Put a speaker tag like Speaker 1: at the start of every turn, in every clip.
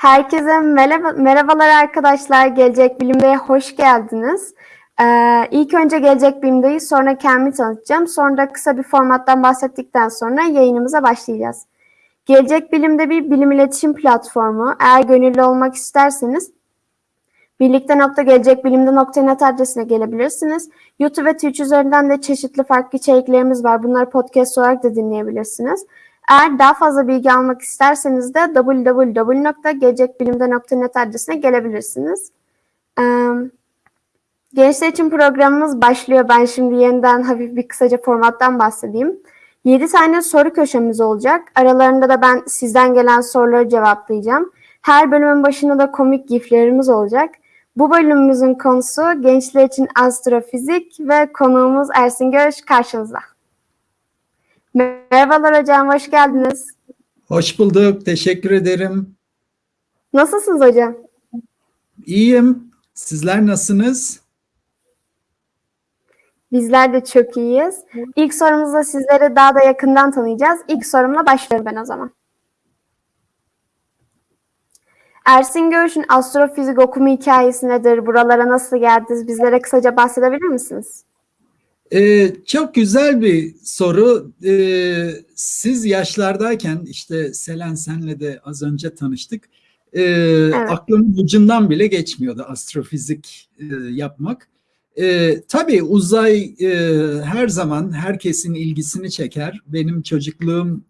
Speaker 1: Herkese merhaba, merhabalar arkadaşlar. Gelecek Bilim'de hoş geldiniz. Ee, ilk önce Gelecek Bilim'deyi sonra kendimi tanıtacağım. Sonra da kısa bir formattan bahsettikten sonra yayınımıza başlayacağız. Gelecek Bilim'de bir bilim iletişim platformu. Eğer gönüllü olmak isterseniz birlikte.gelecekbilimde.net adresine gelebilirsiniz. YouTube ve Twitch üzerinden de çeşitli farklı içeriklerimiz var. Bunları podcast olarak da dinleyebilirsiniz. Eğer daha fazla bilgi almak isterseniz de www.gelecekbilimde.net adresine gelebilirsiniz. Ee, gençler için programımız başlıyor. Ben şimdi yeniden hafif bir kısaca formattan bahsedeyim. 7 tane soru köşemiz olacak. Aralarında da ben sizden gelen soruları cevaplayacağım. Her bölümün başında da komik giflerimiz olacak. Bu bölümümüzün konusu gençler için astrofizik ve konuğumuz Ersin Görüş karşınızda. Merhabalar hocam, hoş geldiniz.
Speaker 2: Hoş bulduk, teşekkür ederim.
Speaker 1: Nasılsınız hocam?
Speaker 2: İyiyim. Sizler nasılsınız?
Speaker 1: Bizler de çok iyiyiz. İlk sorumuzda sizleri daha da yakından tanıyacağız. İlk sorumla başlıyorum ben o zaman. Ersin Görüş'ün astrofizik okuma hikayesi nedir? Buralara nasıl geldiniz? Bizlere kısaca bahsedebilir misiniz?
Speaker 2: Ee, çok güzel bir soru. Ee, siz yaşlardayken işte Selen senle de az önce tanıştık. Ee, evet. Aklımın ucundan bile geçmiyordu astrofizik e, yapmak. Ee, tabii uzay e, her zaman herkesin ilgisini çeker. Benim çocukluğum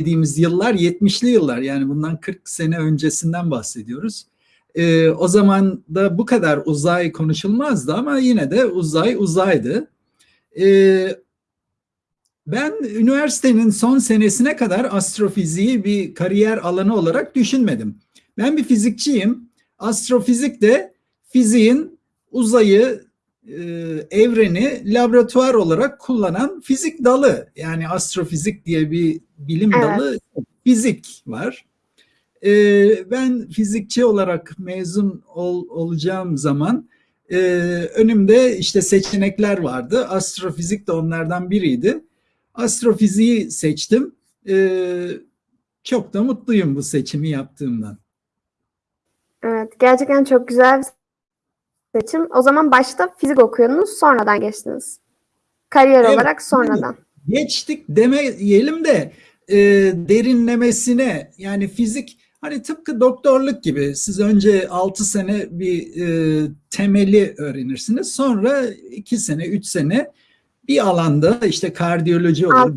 Speaker 2: dediğimiz yıllar 70'li yıllar yani bundan 40 sene öncesinden bahsediyoruz. Ee, o zaman da bu kadar uzay konuşulmazdı ama yine de uzay uzaydı. Ee, ben üniversitenin son senesine kadar astrofiziği bir kariyer alanı olarak düşünmedim. Ben bir fizikçiyim. Astrofizik de fiziğin uzayı, e, evreni laboratuvar olarak kullanan fizik dalı. Yani astrofizik diye bir bilim evet. dalı fizik var. Ee, ben fizikçi olarak mezun ol, olacağım zaman e, önümde işte seçenekler vardı. Astrofizik de onlardan biriydi. Astrofiziği seçtim. E, çok da mutluyum bu seçimi yaptığımdan.
Speaker 1: Evet, gerçekten çok güzel bir seçim. O zaman başta fizik okuyordunuz, sonradan geçtiniz. Kariyer evet, olarak sonradan.
Speaker 2: Geçtik demeyelim de e, derinlemesine yani fizik Hani tıpkı doktorluk gibi siz önce 6 sene bir e, temeli öğrenirsiniz. Sonra 2 sene, 3 sene bir alanda işte kardiyoloji olur,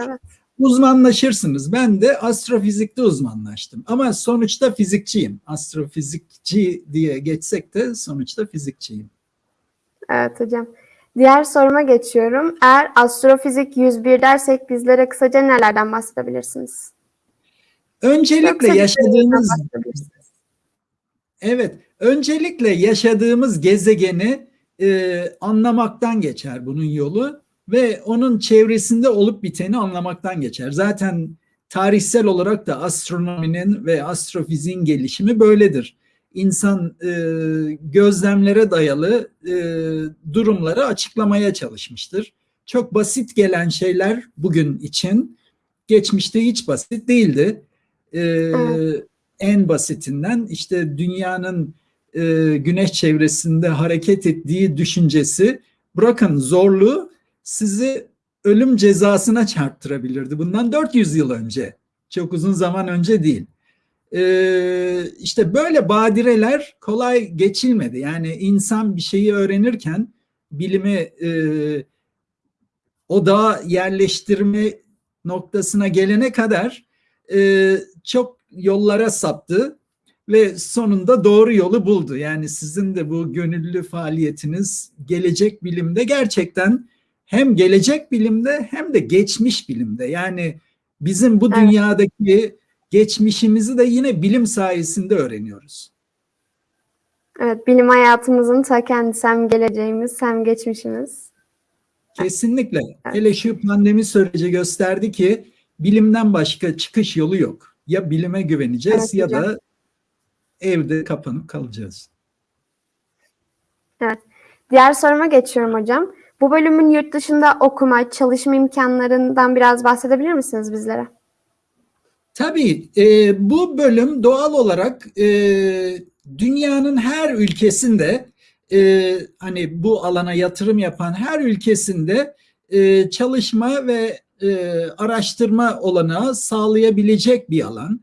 Speaker 1: evet.
Speaker 2: uzmanlaşırsınız. Ben de astrofizikte uzmanlaştım. Ama sonuçta fizikçiyim. Astrofizikçi diye geçsek de sonuçta fizikçiyim.
Speaker 1: Evet hocam. Diğer soruma geçiyorum. Eğer astrofizik 101 dersek bizlere kısaca nelerden bahsedebilirsiniz?
Speaker 2: Öncelikle yaşadığımız Evet, öncelikle yaşadığımız gezegeni e, anlamaktan geçer bunun yolu ve onun çevresinde olup biteni anlamaktan geçer. Zaten tarihsel olarak da astronominin ve astrofiziğin gelişimi böyledir. İnsan e, gözlemlere dayalı e, durumları açıklamaya çalışmıştır. Çok basit gelen şeyler bugün için geçmişte hiç basit değildi e, en basitinden işte dünyanın e, güneş çevresinde hareket ettiği düşüncesi bırakın zorluğu sizi ölüm cezasına çarptırabilirdi. Bundan 400 yıl önce. Çok uzun zaman önce değil. Ee, işte böyle badireler kolay geçilmedi. Yani insan bir şeyi öğrenirken bilimi e, o dağa yerleştirme noktasına gelene kadar e, çok yollara saptı ve sonunda doğru yolu buldu. Yani sizin de bu gönüllü faaliyetiniz gelecek bilimde gerçekten hem gelecek bilimde hem de geçmiş bilimde. Yani bizim bu dünyadaki geçmişimizi de yine bilim sayesinde öğreniyoruz.
Speaker 1: Evet, bilim hayatımızın ta kendisi hem geleceğimiz hem geçmişimiz.
Speaker 2: Kesinlikle. Evet. Hele şu pandemi süreci gösterdi ki bilimden başka çıkış yolu yok. Ya bilime güveneceğiz evet, ya hocam. da evde kapanıp kalacağız.
Speaker 1: Evet. Diğer soruma geçiyorum hocam. Bu bölümün yurt dışında okuma, çalışma imkanlarından biraz bahsedebilir misiniz bizlere?
Speaker 2: Tabii e, bu bölüm doğal olarak e, dünyanın her ülkesinde e, hani bu alana yatırım yapan her ülkesinde e, çalışma ve e, araştırma olanağı sağlayabilecek bir alan.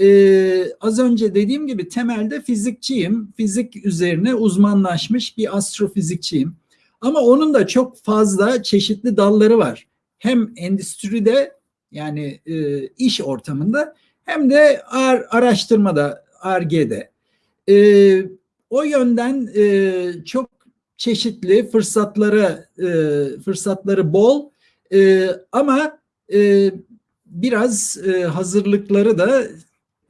Speaker 2: E, az önce dediğim gibi temelde fizikçiyim. Fizik üzerine uzmanlaşmış bir astrofizikçiyim. Ama onun da çok fazla çeşitli dalları var. Hem endüstride yani e, iş ortamında hem de ar, araştırmada, ARGE'de. E, o yönden e, çok çeşitli fırsatları e, fırsatları bol e, ama e, biraz e, hazırlıkları da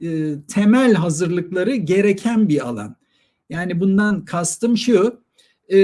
Speaker 2: e, temel hazırlıkları gereken bir alan. Yani bundan kastım şu, e,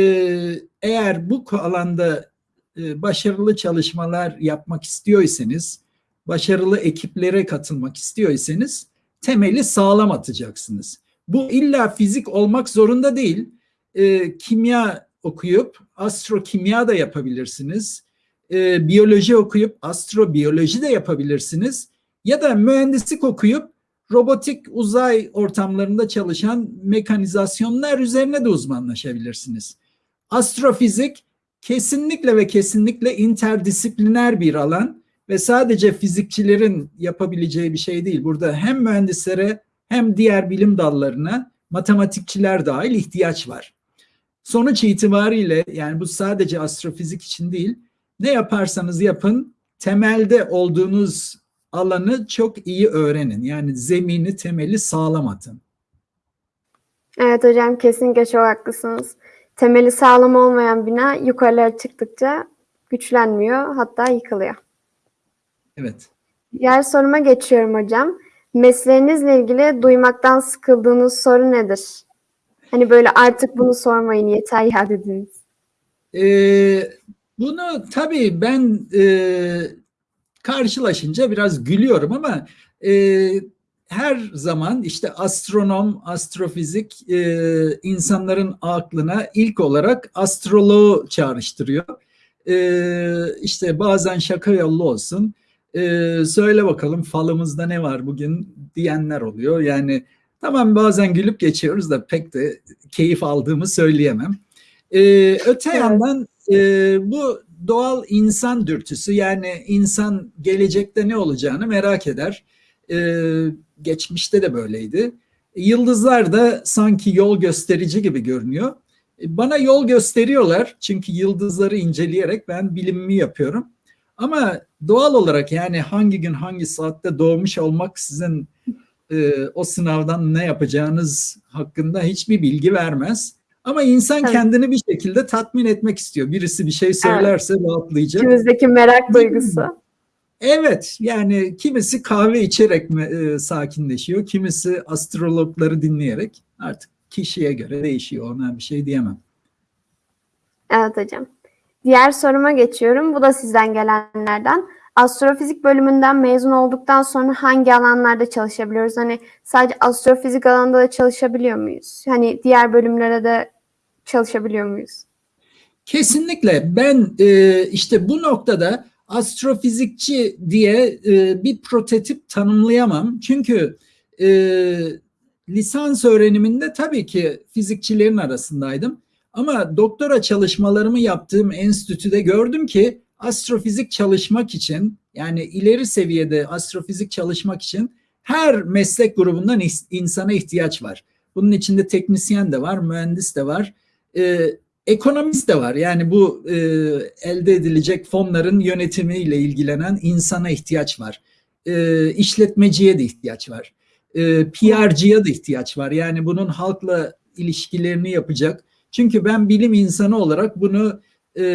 Speaker 2: eğer bu alanda e, başarılı çalışmalar yapmak istiyorsanız, başarılı ekiplere katılmak istiyorsanız temeli sağlam atacaksınız. Bu illa fizik olmak zorunda değil. E, kimya okuyup astrokimya da yapabilirsiniz. E, biyoloji okuyup astrobiyoloji de yapabilirsiniz. Ya da mühendislik okuyup robotik uzay ortamlarında çalışan mekanizasyonlar üzerine de uzmanlaşabilirsiniz. Astrofizik kesinlikle ve kesinlikle interdisipliner bir alan ve sadece fizikçilerin yapabileceği bir şey değil. Burada hem mühendislere hem diğer bilim dallarına matematikçiler dahil ihtiyaç var. Sonuç itibariyle yani bu sadece astrofizik için değil, ne yaparsanız yapın temelde olduğunuz alanı çok iyi öğrenin. Yani zemini, temeli sağlam atın.
Speaker 1: Evet hocam kesinlikle çok haklısınız. Temeli sağlam olmayan bina yukarılara çıktıkça güçlenmiyor hatta yıkılıyor.
Speaker 2: Evet.
Speaker 1: Diğer soruma geçiyorum hocam. Mesleğinizle ilgili duymaktan sıkıldığınız soru nedir? Hani böyle artık bunu sormayın yeter ya dediniz.
Speaker 2: Ee, bunu tabii ben e, karşılaşınca biraz gülüyorum ama e, her zaman işte astronom, astrofizik e, insanların aklına ilk olarak astroloğu çağrıştırıyor. E, işte bazen şaka yollu olsun. E, söyle bakalım falımızda ne var bugün diyenler oluyor. Yani tamam bazen gülüp geçiyoruz da pek de keyif aldığımı söyleyemem. E, öte evet. yandan e, bu doğal insan dürtüsü yani insan gelecekte ne olacağını merak eder. Ee, geçmişte de böyleydi. Yıldızlar da sanki yol gösterici gibi görünüyor. Bana yol gösteriyorlar çünkü yıldızları inceleyerek ben bilimimi yapıyorum. Ama doğal olarak yani hangi gün hangi saatte doğmuş olmak sizin e, o sınavdan ne yapacağınız hakkında hiçbir bilgi vermez. Ama insan evet. kendini bir şekilde tatmin etmek istiyor. Birisi bir şey söylerse evet. rahatlayacak.
Speaker 1: İçimizdeki merak duygusu.
Speaker 2: Evet yani kimisi kahve içerek mi, e, sakinleşiyor, kimisi astrologları dinleyerek artık kişiye göre değişiyor ona bir şey diyemem.
Speaker 1: Evet hocam. Diğer soruma geçiyorum. Bu da sizden gelenlerden. Astrofizik bölümünden mezun olduktan sonra hangi alanlarda çalışabiliyoruz? Hani sadece astrofizik alanında da çalışabiliyor muyuz? Hani diğer bölümlere de çalışabiliyor muyuz?
Speaker 2: Kesinlikle. Ben e, işte bu noktada astrofizikçi diye e, bir prototip tanımlayamam. Çünkü e, lisans öğreniminde tabii ki fizikçilerin arasındaydım. Ama doktora çalışmalarımı yaptığım enstitüde gördüm ki astrofizik çalışmak için yani ileri seviyede astrofizik çalışmak için her meslek grubundan insana ihtiyaç var. Bunun içinde teknisyen de var, mühendis de var, e, ekonomist de var. Yani bu e, elde edilecek fonların yönetimiyle ilgilenen insana ihtiyaç var. E, işletmeciye de ihtiyaç var. E, PR'cıya da ihtiyaç var. Yani bunun halkla ilişkilerini yapacak. Çünkü ben bilim insanı olarak bunu e,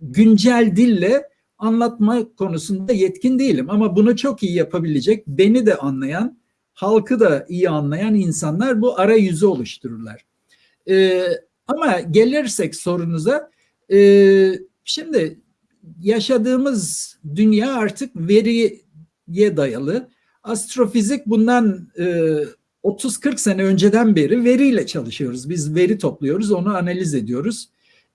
Speaker 2: güncel dille anlatma konusunda yetkin değilim. Ama bunu çok iyi yapabilecek, beni de anlayan, halkı da iyi anlayan insanlar bu arayüzü oluştururlar. Ee, ama gelirsek sorunuza, e, şimdi yaşadığımız dünya artık veriye dayalı. Astrofizik bundan e, 30-40 sene önceden beri veriyle çalışıyoruz. Biz veri topluyoruz, onu analiz ediyoruz.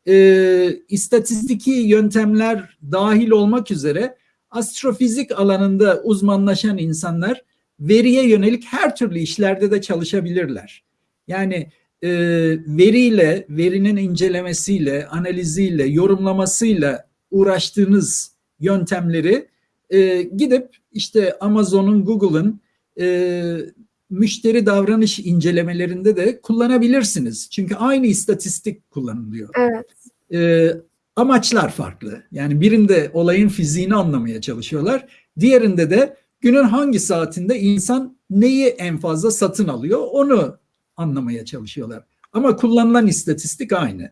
Speaker 2: E, istatistiki yöntemler dahil olmak üzere astrofizik alanında uzmanlaşan insanlar veriye yönelik her türlü işlerde de çalışabilirler. Yani e, veriyle, verinin incelemesiyle, analiziyle, yorumlamasıyla uğraştığınız yöntemleri e, gidip işte Amazon'un, Google'ın e, müşteri davranış incelemelerinde de kullanabilirsiniz. Çünkü aynı istatistik kullanılıyor.
Speaker 1: Evet.
Speaker 2: E, amaçlar farklı. Yani birinde olayın fiziğini anlamaya çalışıyorlar. Diğerinde de günün hangi saatinde insan neyi en fazla satın alıyor onu anlamaya çalışıyorlar. Ama kullanılan istatistik aynı.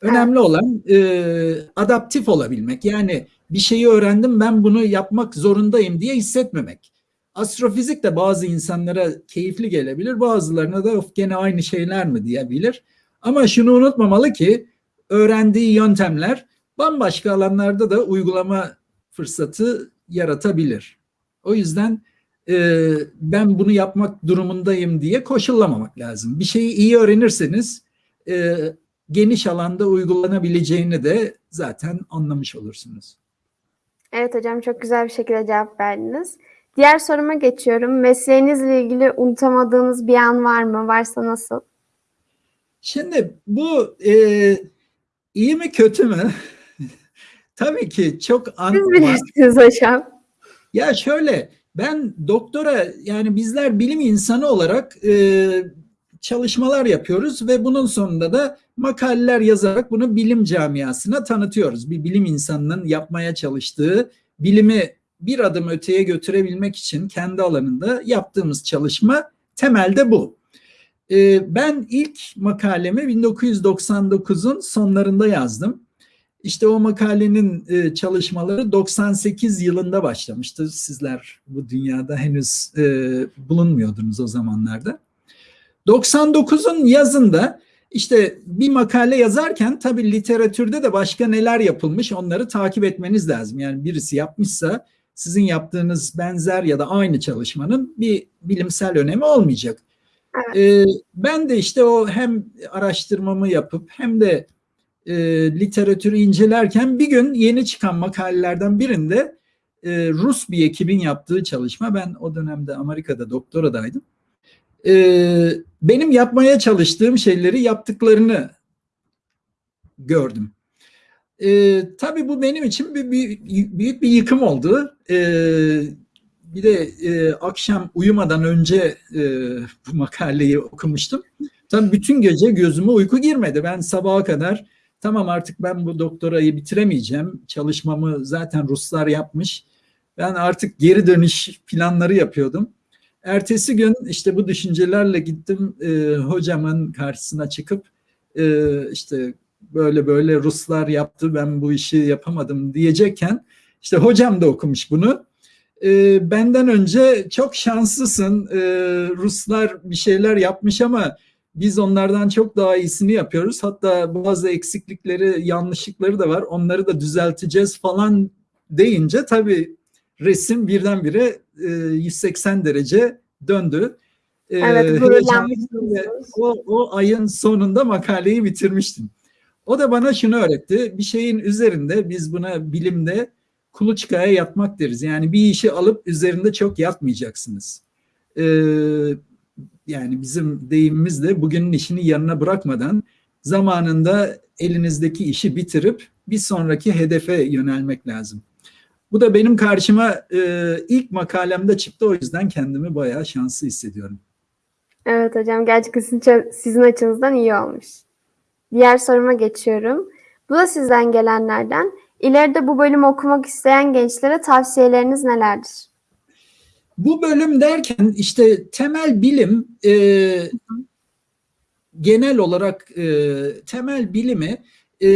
Speaker 2: Önemli olan e, adaptif olabilmek. Yani bir şeyi öğrendim ben bunu yapmak zorundayım diye hissetmemek. Astrofizik de bazı insanlara keyifli gelebilir. Bazılarına da of gene aynı şeyler mi diyebilir. Ama şunu unutmamalı ki öğrendiği yöntemler bambaşka alanlarda da uygulama fırsatı yaratabilir. O yüzden e, ben bunu yapmak durumundayım diye koşullamamak lazım. Bir şeyi iyi öğrenirseniz e, geniş alanda uygulanabileceğini de zaten anlamış olursunuz.
Speaker 1: Evet hocam çok güzel bir şekilde cevap verdiniz. Diğer soruma geçiyorum. Mesleğinizle ilgili unutamadığınız bir an var mı? Varsa nasıl?
Speaker 2: Şimdi bu e, iyi mi kötü mü? Tabii ki çok an
Speaker 1: Siz bilirsiniz hocam.
Speaker 2: Ya şöyle ben doktora yani bizler bilim insanı olarak e, çalışmalar yapıyoruz ve bunun sonunda da makaleler yazarak bunu bilim camiasına tanıtıyoruz. Bir bilim insanının yapmaya çalıştığı bilimi bir adım öteye götürebilmek için kendi alanında yaptığımız çalışma temelde bu. E, ben ilk makalemi 1999'un sonlarında yazdım. İşte o makalenin e, çalışmaları 98 yılında başlamıştı. Sizler bu dünyada henüz e, bulunmuyordunuz o zamanlarda. 99'un yazında işte bir makale yazarken tabii literatürde de başka neler yapılmış onları takip etmeniz lazım. Yani birisi yapmışsa sizin yaptığınız benzer ya da aynı çalışmanın bir bilimsel önemi olmayacak.
Speaker 1: Evet.
Speaker 2: E, ben de işte o hem araştırmamı yapıp hem de e, literatürü incelerken bir gün yeni çıkan makalelerden birinde e, Rus bir ekibin yaptığı çalışma, ben o dönemde Amerika'da doktoradaydım. E, benim yapmaya çalıştığım şeyleri yaptıklarını gördüm. E, tabii bu benim için bir, bir, büyük bir yıkım oldu. E, bir de e, akşam uyumadan önce e, bu makaleyi okumuştum. Tabii bütün gece gözüme uyku girmedi. Ben sabaha kadar tamam artık ben bu doktorayı bitiremeyeceğim. Çalışmamı zaten Ruslar yapmış. Ben artık geri dönüş planları yapıyordum. Ertesi gün işte bu düşüncelerle gittim e, hocamın karşısına çıkıp e, işte böyle böyle Ruslar yaptı ben bu işi yapamadım diyecekken işte hocam da okumuş bunu. E, benden önce çok şanslısın e, Ruslar bir şeyler yapmış ama biz onlardan çok daha iyisini yapıyoruz. Hatta bazı eksiklikleri, yanlışlıkları da var. Onları da düzelteceğiz falan deyince tabii resim birdenbire e, 180 derece döndü. E,
Speaker 1: Evet, gururlanmışsınız.
Speaker 2: o, o ayın sonunda makaleyi bitirmiştim. O da bana şunu öğretti. Bir şeyin üzerinde biz buna bilimde kuluçkaya yatmak deriz. Yani bir işi alıp üzerinde çok yatmayacaksınız. Ee, yani bizim deyimimizle bugünün işini yanına bırakmadan zamanında elinizdeki işi bitirip bir sonraki hedefe yönelmek lazım. Bu da benim karşıma e, ilk makalemde çıktı o yüzden kendimi bayağı şanslı hissediyorum.
Speaker 1: Evet hocam gerçekten sizin, açınızdan iyi olmuş. Diğer soruma geçiyorum. Bu da sizden gelenlerden. İleride bu bölümü okumak isteyen gençlere tavsiyeleriniz nelerdir?
Speaker 2: Bu bölüm derken işte temel bilim e, genel olarak e, temel bilimi e,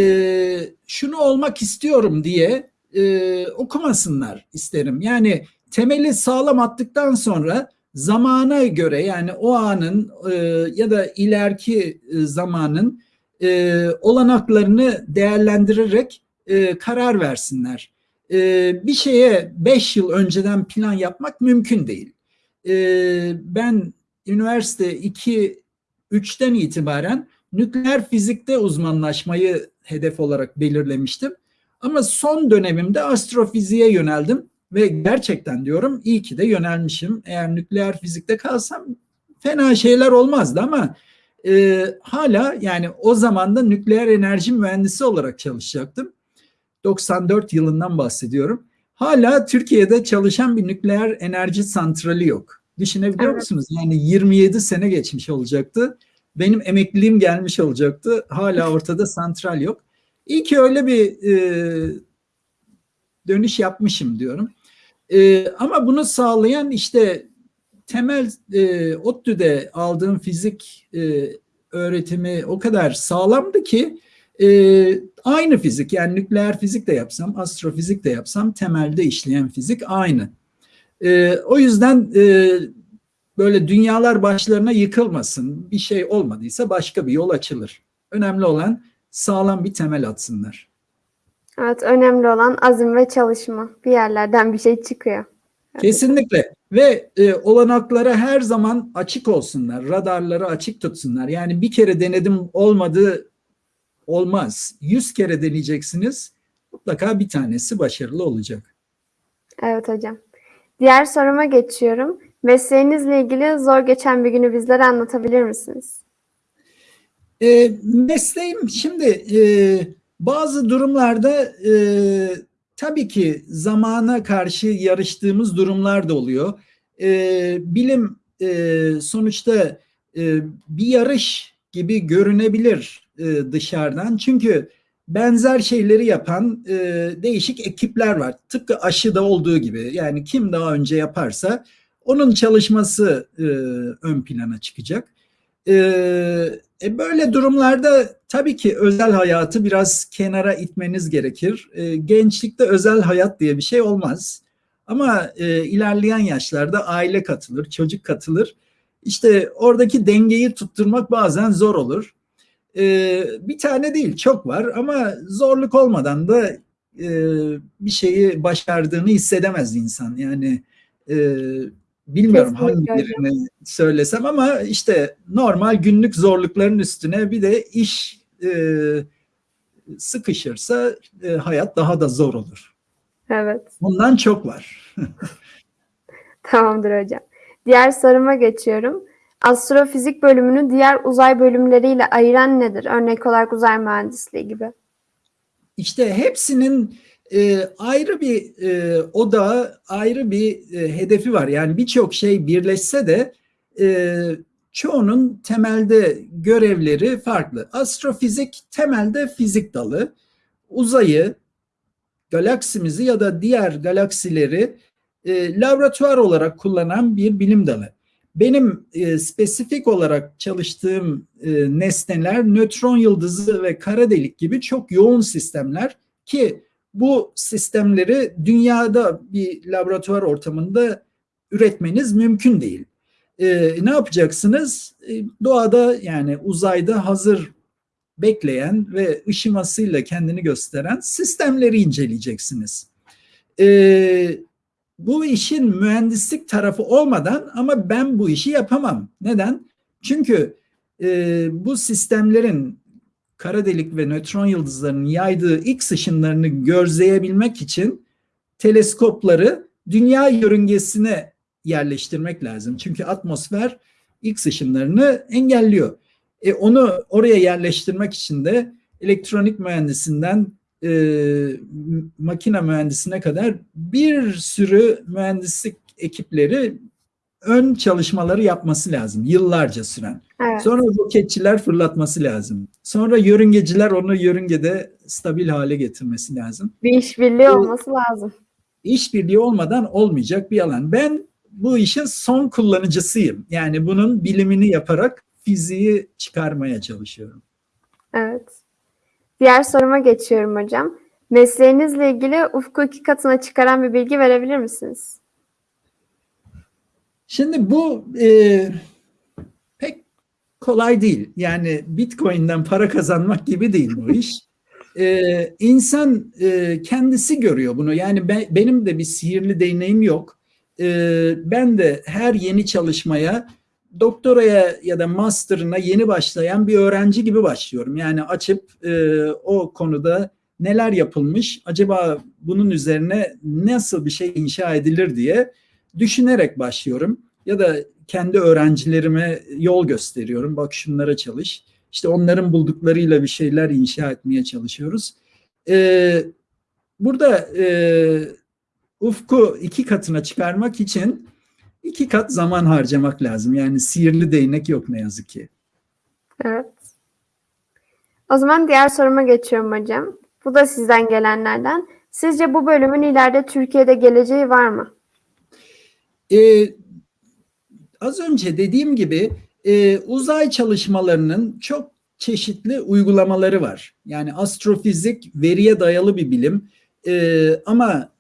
Speaker 2: şunu olmak istiyorum diye e, okumasınlar isterim. Yani temeli sağlam attıktan sonra zamana göre yani o anın e, ya da ileriki e, zamanın e, olanaklarını değerlendirerek e, karar versinler. E, bir şeye 5 yıl önceden plan yapmak mümkün değil. E, ben üniversite 2 3'ten itibaren nükleer fizikte uzmanlaşmayı hedef olarak belirlemiştim. Ama son dönemimde astrofiziğe yöneldim ve gerçekten diyorum iyi ki de yönelmişim. Eğer nükleer fizikte kalsam fena şeyler olmazdı ama e, hala yani o zaman da nükleer enerji mühendisi olarak çalışacaktım. 94 yılından bahsediyorum. Hala Türkiye'de çalışan bir nükleer enerji santrali yok. Düşünebiliyor
Speaker 1: Evet.
Speaker 2: musunuz? Yani 27 sene geçmiş olacaktı. Benim emekliliğim gelmiş olacaktı. Hala ortada santral yok. İyi ki öyle bir e, dönüş yapmışım diyorum. E, ama bunu sağlayan işte temel e, ODTÜ'de aldığım fizik e, öğretimi o kadar sağlamdı ki e, aynı fizik yani nükleer fizik de yapsam, astrofizik de yapsam temelde işleyen fizik aynı. E, o yüzden e, böyle dünyalar başlarına yıkılmasın, bir şey olmadıysa başka bir yol açılır. Önemli olan sağlam bir temel atsınlar.
Speaker 1: Evet, önemli olan azim ve çalışma. Bir yerlerden bir şey çıkıyor.
Speaker 2: Kesinlikle ve e, olanaklara her zaman açık olsunlar, radarları açık tutsunlar. Yani bir kere denedim olmadı olmaz. Yüz kere deneyeceksiniz mutlaka bir tanesi başarılı olacak.
Speaker 1: Evet hocam. Diğer soruma geçiyorum. Mesleğinizle ilgili zor geçen bir günü bizlere anlatabilir misiniz?
Speaker 2: E, mesleğim şimdi e, bazı durumlarda e, tabii ki zamana karşı yarıştığımız durumlar da oluyor. E, bilim e, sonuçta e, bir yarış gibi görünebilir e, dışarıdan. Çünkü benzer şeyleri yapan e, değişik ekipler var. Tıpkı aşıda olduğu gibi. Yani kim daha önce yaparsa onun çalışması e, ön plana çıkacak. E, böyle durumlarda tabii ki özel hayatı biraz kenara itmeniz gerekir. Gençlikte özel hayat diye bir şey olmaz. Ama e, ilerleyen yaşlarda aile katılır, çocuk katılır. İşte oradaki dengeyi tutturmak bazen zor olur. E, bir tane değil, çok var ama zorluk olmadan da e, bir şeyi başardığını hissedemez insan. Yani e, bilmiyorum
Speaker 1: Kesinlikle
Speaker 2: hangi birini söylesem ama işte normal günlük zorlukların üstüne bir de iş e, sıkışırsa e, hayat daha da zor olur.
Speaker 1: Evet.
Speaker 2: Bundan çok var.
Speaker 1: Tamamdır hocam. Diğer soruma geçiyorum. Astrofizik bölümünü diğer uzay bölümleriyle ayıran nedir? Örnek olarak uzay mühendisliği gibi.
Speaker 2: İşte hepsinin e, ayrı bir e, odağı, ayrı bir e, hedefi var. Yani birçok şey birleşse de e, çoğunun temelde görevleri farklı. Astrofizik temelde fizik dalı. Uzayı, galaksimizi ya da diğer galaksileri e, laboratuvar olarak kullanan bir bilim dalı. Benim e, spesifik olarak çalıştığım e, nesneler nötron yıldızı ve kara delik gibi çok yoğun sistemler ki bu sistemleri dünyada bir laboratuvar ortamında üretmeniz mümkün değil. E, ne yapacaksınız? E, doğada yani uzayda hazır bekleyen ve ışımasıyla kendini gösteren sistemleri inceleyeceksiniz. E, bu işin mühendislik tarafı olmadan ama ben bu işi yapamam. Neden? Çünkü e, bu sistemlerin kara delik ve nötron yıldızlarının yaydığı X ışınlarını gözleyebilmek için teleskopları dünya yörüngesine yerleştirmek lazım. Çünkü atmosfer X ışınlarını engelliyor. E, onu oraya yerleştirmek için de elektronik mühendisinden e, makine mühendisine kadar bir sürü mühendislik ekipleri ön çalışmaları yapması lazım. Yıllarca süren.
Speaker 1: Evet.
Speaker 2: Sonra roketçiler fırlatması lazım. Sonra yörüngeciler onu yörüngede stabil hale getirmesi lazım.
Speaker 1: Bir işbirliği olması lazım.
Speaker 2: İşbirliği olmadan olmayacak bir alan. Ben bu işin son kullanıcısıyım. Yani bunun bilimini yaparak fiziği çıkarmaya çalışıyorum.
Speaker 1: Evet. Diğer soruma geçiyorum hocam. Mesleğinizle ilgili ufku iki katına çıkaran bir bilgi verebilir misiniz?
Speaker 2: Şimdi bu e, pek kolay değil. Yani Bitcoin'den para kazanmak gibi değil bu iş. E, insan e, kendisi görüyor bunu. Yani ben, benim de bir sihirli değneğim yok. E, ben de her yeni çalışmaya doktoraya ya da master'ına yeni başlayan bir öğrenci gibi başlıyorum. Yani açıp e, o konuda neler yapılmış, acaba bunun üzerine nasıl bir şey inşa edilir diye düşünerek başlıyorum. Ya da kendi öğrencilerime yol gösteriyorum. Bak şunlara çalış. İşte onların bulduklarıyla bir şeyler inşa etmeye çalışıyoruz. Ee, burada e, ufku iki katına çıkarmak için iki kat zaman harcamak lazım. Yani sihirli değnek yok ne yazık ki.
Speaker 1: Evet. O zaman diğer soruma geçiyorum hocam. Bu da sizden gelenlerden. Sizce bu bölümün ileride Türkiye'de geleceği var mı?
Speaker 2: Ee, az önce dediğim gibi e, uzay çalışmalarının çok çeşitli uygulamaları var. Yani astrofizik veriye dayalı bir bilim e, ama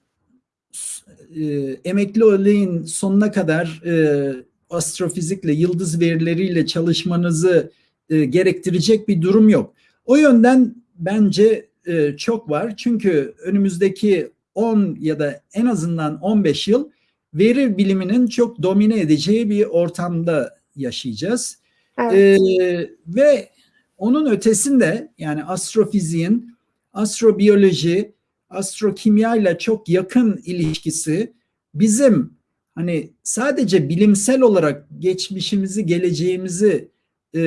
Speaker 2: e, emekli olayın sonuna kadar e, astrofizikle, yıldız verileriyle çalışmanızı e, gerektirecek bir durum yok. O yönden bence e, çok var. Çünkü önümüzdeki 10 ya da en azından 15 yıl veri biliminin çok domine edeceği bir ortamda yaşayacağız.
Speaker 1: Evet.
Speaker 2: Ee, ve onun ötesinde yani astrofiziğin astrobiyoloji, astrokimya ile çok yakın ilişkisi bizim hani sadece bilimsel olarak geçmişimizi, geleceğimizi e,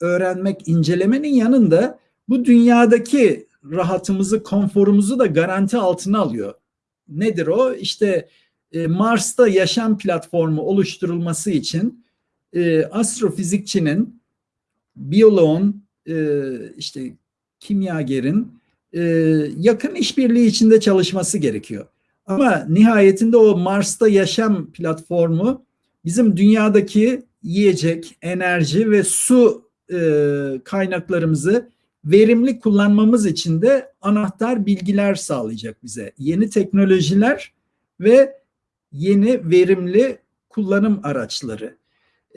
Speaker 2: öğrenmek, incelemenin yanında bu dünyadaki rahatımızı, konforumuzu da garanti altına alıyor. Nedir o? İşte e, Mars'ta yaşam platformu oluşturulması için e, astrofizikçinin, biyoloğun, e, işte kimyagerin e, yakın işbirliği içinde çalışması gerekiyor. Ama nihayetinde o Mars'ta yaşam platformu bizim dünyadaki yiyecek, enerji ve su e, kaynaklarımızı verimli kullanmamız için de anahtar bilgiler sağlayacak bize. Yeni teknolojiler ve yeni verimli kullanım araçları.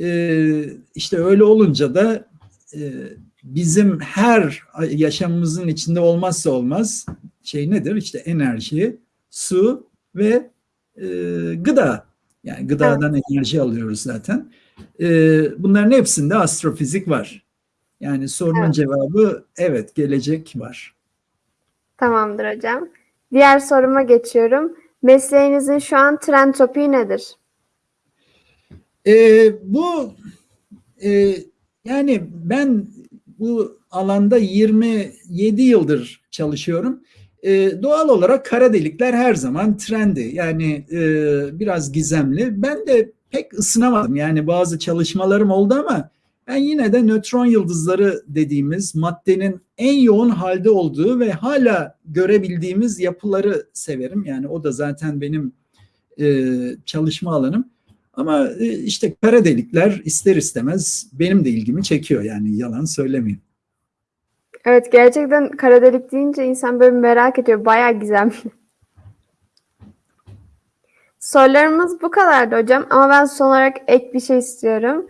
Speaker 2: Ee, işte öyle olunca da e, bizim her yaşamımızın içinde olmazsa olmaz şey nedir? İşte enerji, su ve e, gıda. Yani gıdadan evet. enerji alıyoruz zaten. E, bunların hepsinde astrofizik var. Yani sorunun evet. cevabı evet gelecek var.
Speaker 1: Tamamdır hocam. Diğer soruma geçiyorum. Mesleğinizin şu an trend topiği nedir?
Speaker 2: Ee, bu e, yani ben bu alanda 27 yıldır çalışıyorum. E, doğal olarak kara delikler her zaman trendi. Yani e, biraz gizemli. Ben de pek ısınamadım. Yani bazı çalışmalarım oldu ama ben yine de nötron yıldızları dediğimiz maddenin en yoğun halde olduğu ve hala görebildiğimiz yapıları severim. Yani o da zaten benim e, çalışma alanım. Ama e, işte kara delikler ister istemez benim de ilgimi çekiyor yani yalan söylemeyeyim.
Speaker 1: Evet gerçekten kara delik deyince insan böyle merak ediyor. Bayağı gizemli. Sorularımız bu kadardı hocam ama ben son olarak ek bir şey istiyorum.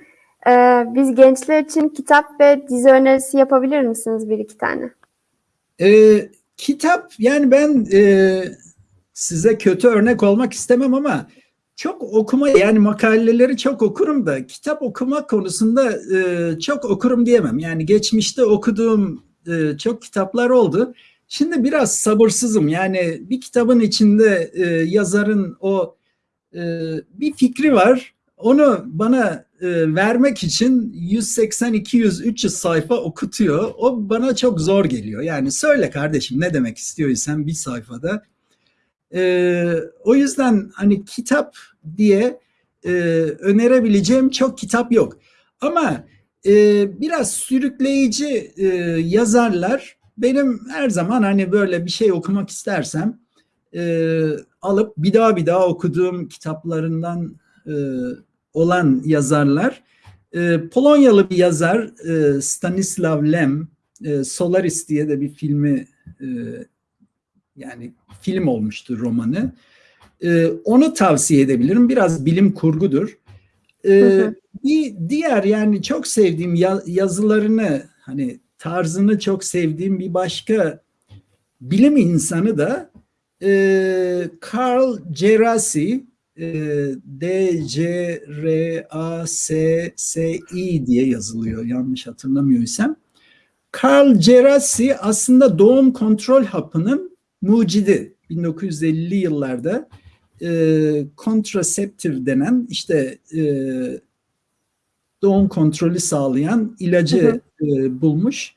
Speaker 1: Ee, biz gençler için kitap ve dizi önerisi yapabilir misiniz bir iki tane?
Speaker 2: Ee, kitap yani ben e, size kötü örnek olmak istemem ama çok okuma yani makaleleri çok okurum da kitap okuma konusunda e, çok okurum diyemem. Yani geçmişte okuduğum e, çok kitaplar oldu. Şimdi biraz sabırsızım. Yani bir kitabın içinde e, yazarın o e, bir fikri var. Onu bana e, vermek için 180, 200, 300 sayfa okutuyor. O bana çok zor geliyor. Yani söyle kardeşim ne demek istiyorsan bir sayfada. E, o yüzden hani kitap diye e, önerebileceğim çok kitap yok. Ama e, biraz sürükleyici e, yazarlar benim her zaman hani böyle bir şey okumak istersem e, alıp bir daha bir daha okuduğum kitaplarından e, olan yazarlar. E, Polonyalı bir yazar e, Stanislav Lem, e, Solaris diye de bir filmi e, yani film olmuştur romanı. E, onu tavsiye edebilirim. Biraz bilim kurgudur. E, Bir diğer yani çok sevdiğim yazılarını hani tarzını çok sevdiğim bir başka bilim insanı da e, Carl Gerasi D-C-R-A-S-S-I diye yazılıyor yanlış hatırlamıyorsam. Carl Gerasi aslında doğum kontrol hapının mucidi. 1950'li yıllarda e, kontraseptif denen işte e, doğum kontrolü sağlayan ilacı e, bulmuş.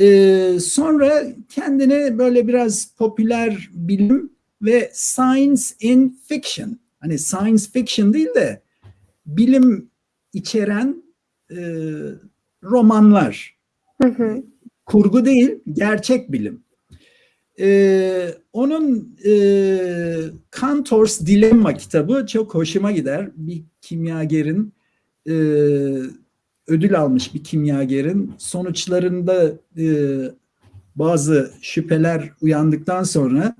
Speaker 2: E, sonra kendini böyle biraz popüler bilim ve science in fiction, hani science fiction değil de bilim içeren e, romanlar,
Speaker 1: Hı hı.
Speaker 2: kurgu değil, gerçek bilim. Ee, onun e, Cantor's Dilemma kitabı çok hoşuma gider. Bir kimyagerin e, ödül almış bir kimyagerin sonuçlarında e, bazı şüpheler uyandıktan sonra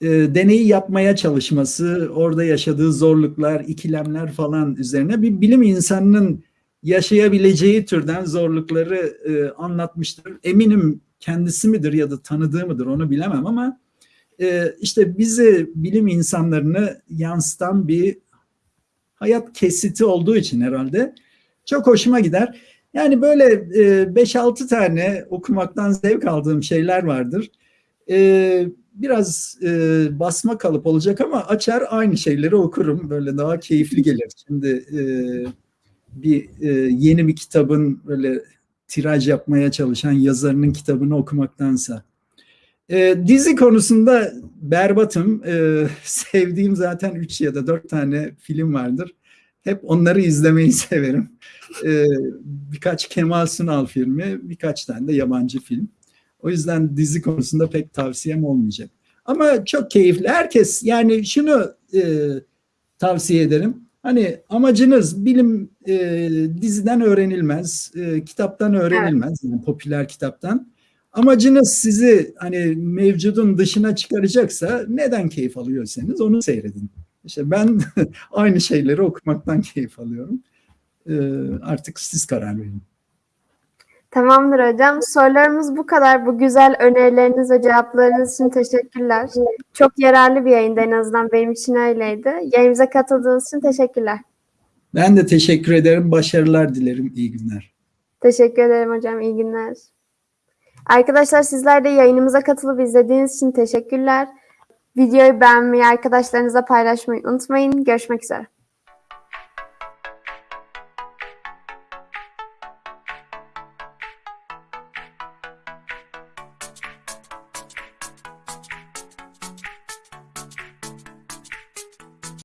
Speaker 2: e, deneyi yapmaya çalışması, orada yaşadığı zorluklar, ikilemler falan üzerine bir bilim insanının yaşayabileceği türden zorlukları e, anlatmıştır. Eminim kendisi midir ya da tanıdığı mıdır onu bilemem ama e, işte bizi bilim insanlarını yansıtan bir hayat kesiti olduğu için herhalde çok hoşuma gider. Yani böyle e, 5-6 tane okumaktan zevk aldığım şeyler vardır. E, biraz e, basma kalıp olacak ama açar aynı şeyleri okurum. Böyle daha keyifli gelir. Şimdi e, bir e, yeni bir kitabın böyle tiraj yapmaya çalışan yazarının kitabını okumaktansa. E, dizi konusunda berbatım. E, sevdiğim zaten 3 ya da 4 tane film vardır. Hep onları izlemeyi severim. E, birkaç Kemal Sunal filmi, birkaç tane de yabancı film. O yüzden dizi konusunda pek tavsiyem olmayacak. Ama çok keyifli. Herkes yani şunu e, tavsiye ederim. Hani amacınız bilim e, diziden öğrenilmez, e, kitaptan öğrenilmez, yani popüler kitaptan. Amacınız sizi hani mevcudun dışına çıkaracaksa neden keyif alıyorsanız onu seyredin. İşte ben aynı şeyleri okumaktan keyif alıyorum. E, artık siz karar verin.
Speaker 1: Tamamdır hocam. Sorularımız bu kadar. Bu güzel önerileriniz ve cevaplarınız için teşekkürler. Çok yararlı bir yayındı en azından benim için öyleydi. Yayınımıza katıldığınız için teşekkürler.
Speaker 2: Ben de teşekkür ederim. Başarılar dilerim. İyi günler.
Speaker 1: Teşekkür ederim hocam. İyi günler. Arkadaşlar sizler de yayınımıza katılıp izlediğiniz için teşekkürler. Videoyu beğenmeyi, arkadaşlarınızla paylaşmayı unutmayın. Görüşmek üzere.